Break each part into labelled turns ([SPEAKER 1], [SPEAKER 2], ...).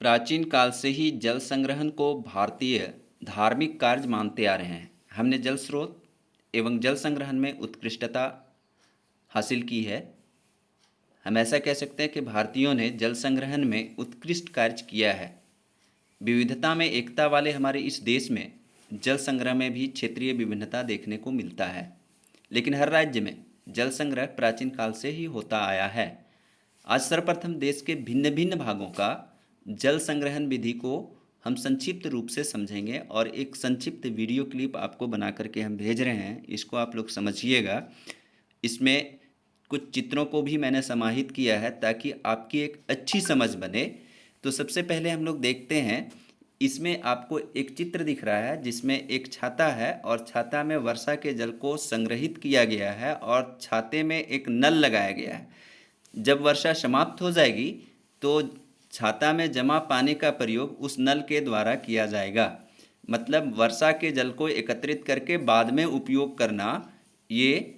[SPEAKER 1] प्राचीन काल से ही जल संग्रहण को भारतीय धार्मिक कार्य मानते आ रहे हैं। हमने जल स्रोत एवं जल संग्रहण में उत्कृष्टता हासिल की है। हम ऐसा कह सकते हैं कि भारतीयों ने जल संग्रहण में उत्कृष्ट कार्य किया है। विविधता में एकता वाले हमारे इस देश में जल संग्रह में भी क्षेत्रीय विभिन्नता देखने को मिलता है। लेकिन हर राज्य में जल संग्रह प्राचीन काल से ही होता आया है। आज सर्वप्रथम देश के भिन्न भिन्न भागों का जल संग्रहण विधि को हम संक्षिप्त रूप से समझेंगे और एक संक्षिप्त वीडियो क्लिप आपको बना करके हम भेज रहे हैं, इसको आप लोग समझिएगा। इसमें कुछ चित्रों को भी मैंने समाहित किया है ताकि आपकी एक अच्छी समझ बने। तो सबसे पहले हम लोग देखते हैं, इसमें आपको एक चित्र दिख रहा है जिसमें एक छाता है और छाता में वर्षा के जल को संग्रहित किया गया है और छाते में एक नल लगाया गया है। जब वर्षा समाप्त हो जाएगी तो छाता में जमा पानी का प्रयोग उस नल के द्वारा किया जाएगा। मतलब वर्षा के जल को एकत्रित करके बाद में उपयोग करना, ये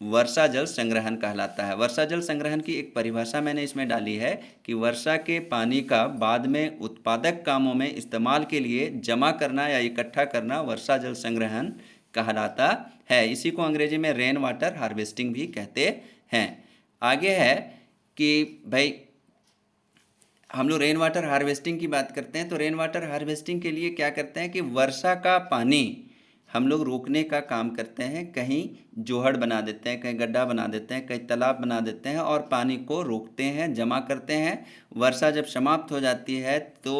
[SPEAKER 1] वर्षा जल संग्रहण कहलाता है। वर्षा जल संग्रहण की एक परिभाषा मैंने इसमें डाली है कि वर्षा के पानी का बाद में उत्पादक कामों में इस्तेमाल के लिए जमा करना या इकट्ठा करना वर्षा जल संग्रहण कहलाता है। इसी को अंग्रेज़ी में रेन वाटर हार्वेस्टिंग भी कहते हैं। आगे है कि भाई हम लोग रेन वाटर हार्वेस्टिंग की बात करते हैं तो रेन वाटर हार्वेस्टिंग के लिए क्या करते हैं कि वर्षा का पानी हम लोग रोकने का काम करते हैं, कहीं जोहड़ बना देते हैं, कहीं गड्ढा बना देते हैं, कहीं तालाब बना देते हैं और पानी को रोकते हैं, जमा करते हैं। वर्षा जब समाप्त हो जाती है तो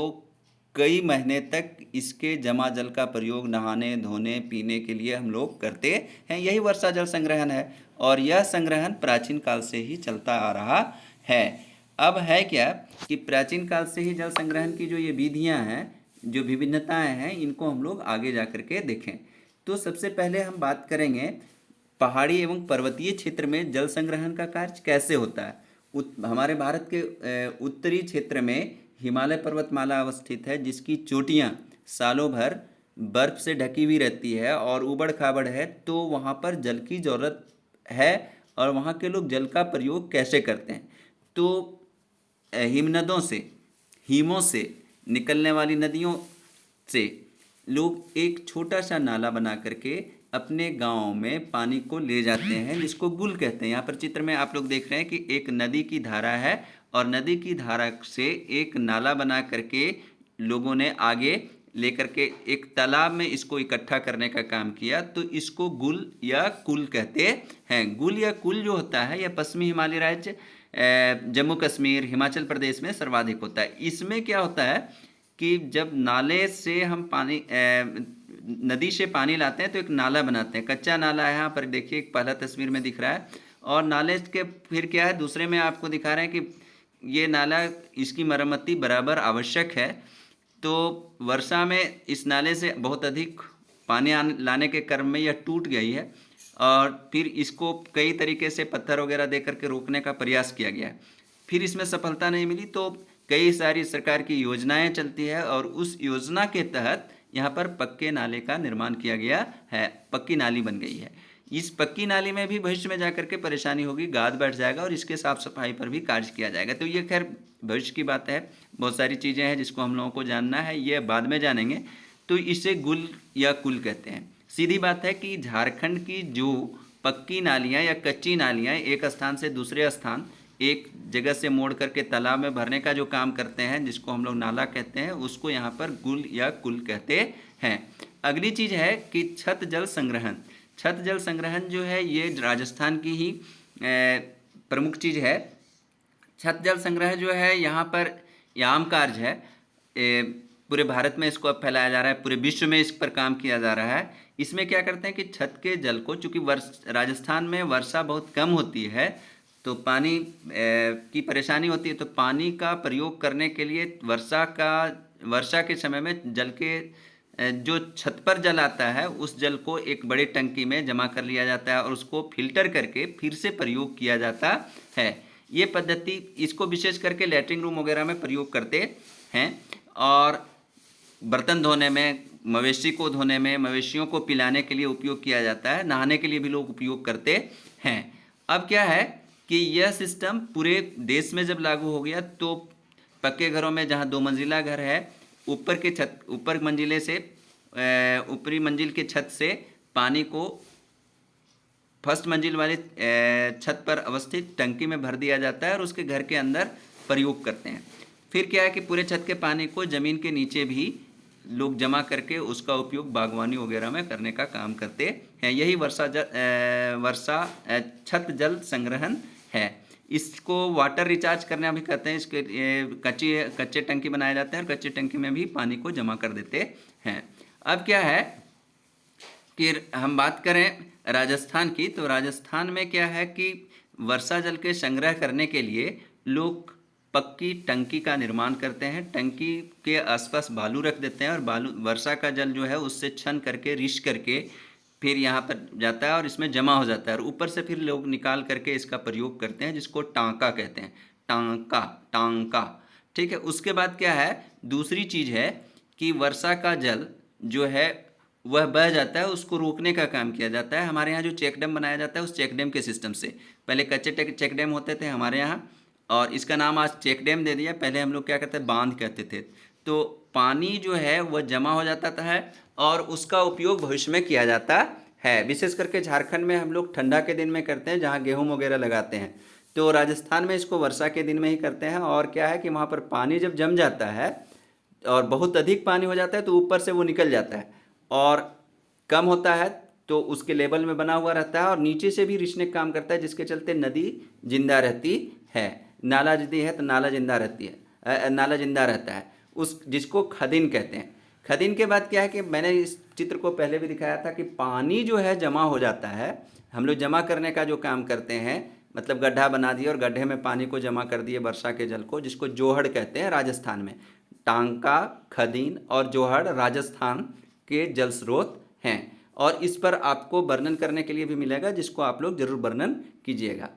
[SPEAKER 1] कई महीने तक इसके जमा जल का प्रयोग नहाने, धोने, पीने के लिए हम लोग करते हैं। यही वर्षा जल संग्रहण है और यह संग्रहण प्राचीन काल से ही चलता आ रहा है। अब है क्या कि प्राचीन काल से ही जल संग्रहण की जो ये विधियाँ हैं जो विभिन्नताएँ हैं इनको हम लोग आगे जा कर के देखें। तो सबसे पहले हम बात करेंगे पहाड़ी एवं पर्वतीय क्षेत्र में जल संग्रहण का कार्य कैसे होता है। उत, हमारे भारत के उत्तरी क्षेत्र में हिमालय पर्वतमाला अवस्थित है जिसकी चोटियाँ सालों भर बर्फ़ से ढकी हुई रहती है और उबड़ खाबड़ है तो वहाँ पर जल की ज़रूरत है और वहाँ के लोग जल का प्रयोग कैसे करते हैं। तो हिमनदों से, हिमों से निकलने वाली नदियों से लोग एक छोटा सा नाला बना करके अपने गाँव में पानी को ले जाते हैं, जिसको गुल कहते हैं। यहाँ पर चित्र में आप लोग देख रहे हैं कि एक नदी की धारा है और नदी की धारा से एक नाला बना करके लोगों ने आगे लेकर के एक तालाब में इसको इकट्ठा करने का काम किया। तो इसको गुल या कुल कहते हैं। गुल या कुल जो होता है, यह पश्चिमी हिमालय राज्य जम्मू कश्मीर, हिमाचल प्रदेश में सर्वाधिक होता है। इसमें क्या होता है कि जब नाले से हम पानी नदी से पानी लाते हैं तो एक नाला बनाते हैं। कच्चा नाला है, यहाँ पर देखिए पहला तस्वीर में दिख रहा है। और नाले के फिर क्या है, दूसरे में आपको दिखा रहे हैं कि ये नाला, इसकी मरम्मती बराबर आवश्यक है। तो वर्षा में इस नाले से बहुत अधिक पानी लाने के क्रम में यह टूट गई है। और फिर इसको कई तरीके से पत्थर वगैरह दे करके रोकने का प्रयास किया गया। फिर इसमें सफलता नहीं मिली तो कई सारी सरकार की योजनाएँ चलती है और उस योजना के तहत यहाँ पर पक्के नाले का निर्माण किया गया है, पक्की नाली बन गई है। इस पक्की नाली में भी भविष्य में जाकर के परेशानी होगी, गाद बैठ जाएगा और इसके साफ़ सफ़ाई पर भी कार्य किया जाएगा। तो ये खैर भविष्य की बात है, बहुत सारी चीज़ें हैं जिसको हम लोगों को जानना है, ये बाद में जानेंगे। तो इसे गुल या कुल कहते हैं। सीधी बात है कि झारखंड की जो पक्की नालियाँ या कच्ची नालियाँ एक स्थान से दूसरे स्थान, एक जगह से मोड़ करके तालाब में भरने का जो काम करते हैं, जिसको हम लोग नाला कहते हैं, उसको यहाँ पर गुल या कुल कहते हैं। अगली चीज़ है कि छत जल संग्रहण। छत जल संग्रहण जो है, ये राजस्थान की ही प्रमुख चीज़ है। छत जल संग्रह जो है, यहाँ पर आम कार्य है। पूरे भारत में इसको अब फैलाया जा रहा है, पूरे विश्व में इस पर काम किया जा रहा है। इसमें क्या करते हैं कि छत के जल को, चूँकि वर्ष, राजस्थान में वर्षा बहुत कम होती है तो पानी की परेशानी होती है तो पानी का प्रयोग करने के लिए वर्षा का, वर्षा के समय में जल के जो छत पर जल आता है, उस जल को एक बड़े टंकी में जमा कर लिया जाता है और उसको फ़िल्टर करके फिर से प्रयोग किया जाता है। ये पद्धति, इसको विशेष करके लेटरिन रूम वगैरह में प्रयोग करते हैं और बर्तन धोने में, मवेशी को धोने में, मवेशियों को पिलाने के लिए उपयोग किया जाता है। नहाने के लिए भी लोग उपयोग करते हैं। अब क्या है कि यह सिस्टम पूरे देश में जब लागू हो गया तो पक्के घरों में जहाँ दो मंजिला घर है, ऊपर के छत, ऊपर मंजिले से ऊपरी मंजिल के छत से पानी को फ़र्स्ट मंजिल वाले छत पर अवस्थित टंकी में भर दिया जाता है और उसके घर के अंदर प्रयोग करते हैं। फिर क्या है कि पूरे छत के पानी को ज़मीन के नीचे भी लोग जमा करके उसका उपयोग बागवानी वगैरह में करने का काम करते हैं। यही वर्षा जल वर्षा छत जल संग्रहण है। इसको वाटर रिचार्ज करना भी कहते हैं, इसके कच्ची, कच्चे टंकी बनाए जाते हैं और कच्चे टंकी में भी पानी को जमा कर देते हैं। अब क्या है कि हम बात करें राजस्थान की तो राजस्थान में क्या है कि वर्षा जल के संग्रह करने के लिए लोग पक्की टंकी का निर्माण करते हैं। टंकी के आसपास बालू रख देते हैं और बालू, वर्षा का जल जो है उससे छन करके रिश करके फिर यहाँ पर जाता है और इसमें जमा हो जाता है और ऊपर से फिर लोग निकाल करके इसका प्रयोग करते हैं, जिसको टांका कहते हैं। टांका टांका। ठीक है, उसके बाद क्या है? दूसरी चीज़ है कि वर्षा का जल जो है, वह बह जाता है, उसको रोकने का काम किया जाता है। हमारे यहाँ जो चेक डैम बनाया जाता है, उस चेक डैम के सिस्टम से। पहले कच्चे टेक- चेक डैम होते थे हमारे यहाँ और इसका नाम आज चेक डैम दे दिया। पहले हम लोग क्या कहते हैं बाँध कहते थे। तो पानी जो है वह जमा हो जाता था है और उसका उपयोग भविष्य में किया जाता है। विशेष करके झारखंड में हम लोग ठंडा के दिन में करते हैं, जहाँ गेहूँ वगैरह लगाते हैं। तो राजस्थान में इसको वर्षा के दिन में ही करते हैं और क्या है कि वहाँ पर पानी जब जम जाता है और बहुत अधिक पानी हो जाता है तो ऊपर से वो निकल जाता है और कम होता है तो उसके लेवल में बना हुआ रहता है और नीचे से भी रिसने का काम करता है, जिसके चलते नदी ज़िंदा रहती है। नाला यदि है तो नाला ज़िंदा रहती है नाला ज़िंदा रहता है। उस, जिसको खदिन कहते हैं। खदिन के बाद क्या है कि मैंने इस चित्र को पहले भी दिखाया था कि पानी जो है जमा हो जाता है। हम लोग जमा करने का जो काम करते हैं मतलब गड्ढा बना दिए और गड्ढे में पानी को जमा कर दिए वर्षा के जल को, जिसको जोहड़ कहते हैं राजस्थान में। टांका, खदीन और जोहड़ राजस्थान के जल स्रोत हैं। और इस पर आपको वर्णन करने के लिए भी मिलेगा, जिसको आप लोग ज़रूर वर्णन कीजिएगा।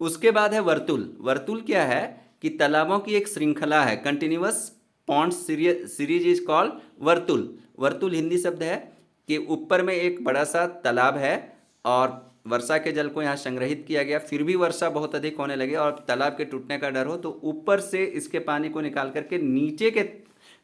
[SPEAKER 1] उसके बाद है वर्तुल। वर्तुल क्या है? कि तालाबों की एक श्रृंखला है। Continuous pond series is called Vartul. Vartul Hindi शब्द है कि ऊपर में एक बड़ा सा तालाब है और वर्षा के जल को यहाँ संग्रहित किया गया। फिर भी वर्षा बहुत अधिक होने लगी और तालाब के टूटने का डर हो तो ऊपर से इसके पानी को निकाल करके नीचे के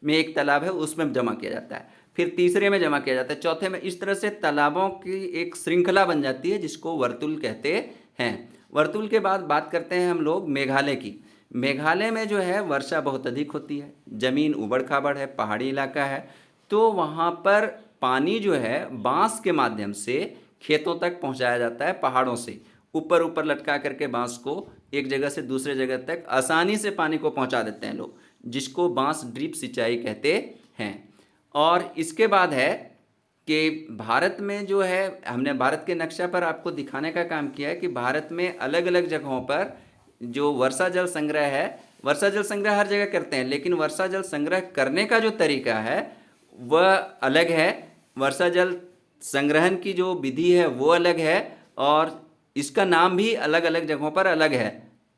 [SPEAKER 1] में एक तालाब है, उसमें जमा किया जाता है। फिर तीसरे में जमा किया जाता है। चौथे में इस तरह से तालाबों की एक श्रृंखला बन जाती है, जिसको वर्तुल कहते हैं। वर्तुल के बाद बात करते हैं हम लोग मेघालय की। मेघालय में जो है वर्षा बहुत अधिक होती है, ज़मीन उबड़ खाबड़ है, पहाड़ी इलाका है तो वहाँ पर पानी जो है बाँस के माध्यम से खेतों तक पहुँचाया जाता है पहाड़ों से। ऊपर ऊपर लटका करके बाँस को एक जगह से दूसरे जगह तक आसानी से पानी को पहुँचा देते हैं लोग, जिसको बाँस ड्रिप सिंचाई कहते हैं। और इसके बाद है कि भारत में जो है, हमने भारत के नक्शा पर आपको दिखाने का काम किया है कि भारत में अलग अलग जगहों पर जो वर्षा जल संग्रह है, वर्षा जल संग्रह हर जगह करते हैं, लेकिन वर्षा जल संग्रह करने का जो तरीका है, वह अलग है। वर्षा जल संग्रहण की जो विधि है, वो अलग है और इसका नाम भी अलग अलग जगहों पर अलग है।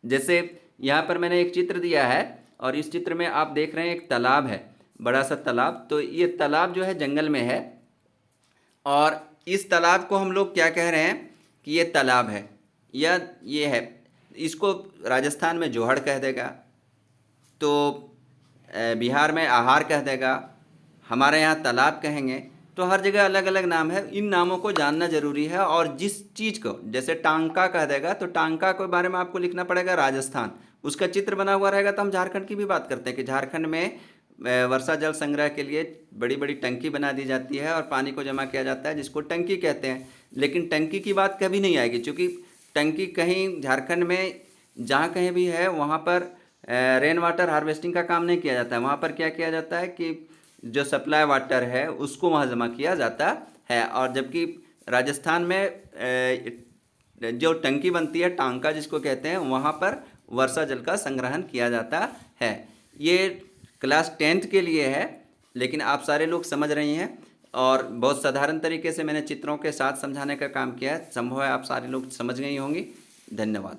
[SPEAKER 1] जैसे यहाँ पर मैंने एक चित्र दिया है और इस चित्र में आप देख रहे हैं एक तालाब है, बड़ा सा तालाब। तो ये तालाब जो है, जंगल में है। और इस तालाब को हम लोग क्या कह रहे हैं कि ये तालाब है। या ये है। इसको राजस्थान में जोहड़ कह देगा। तो बिहार में आहार कह देगा। हमारे यहाँ तालाब कहेंगे। तो हर जगह अलग अलग नाम है। इन नामों को जानना ज़रूरी है और जिस चीज़ को, जैसे टांका कह देगा तो टांका के बारे में आपको लिखना पड़ेगा राजस्थान। उसका चित्र बना हुआ रहेगा तो हम झारखंड की भी बात करते हैं कि झारखंड में वर्षा जल संग्रह के लिए बड़ी बड़ी टंकी बना दी जाती है और पानी को जमा किया जाता है, जिसको टंकी कहते हैं। लेकिन टंकी की बात कभी नहीं आएगी, क्योंकि टंकी कहीं झारखंड में, जहाँ कहीं भी है, वहाँ पर रेन वाटर हार्वेस्टिंग का काम नहीं किया जाता है। वहाँ पर क्या किया जाता है कि जो सप्लाई वाटर है, उसको वहाँ जमा किया जाता है। और जबकि राजस्थान में जो टंकी बनती है, टांका जिसको कहते हैं, वहाँ पर वर्षा जल का संग्रहण किया जाता है। ये क्लास टेंथ के लिए है, लेकिन आप सारे लोग समझ रही हैं और बहुत साधारण तरीके से मैंने चित्रों के साथ समझाने का काम किया है। संभव है आप सारे लोग समझ गई होंगी। धन्यवाद।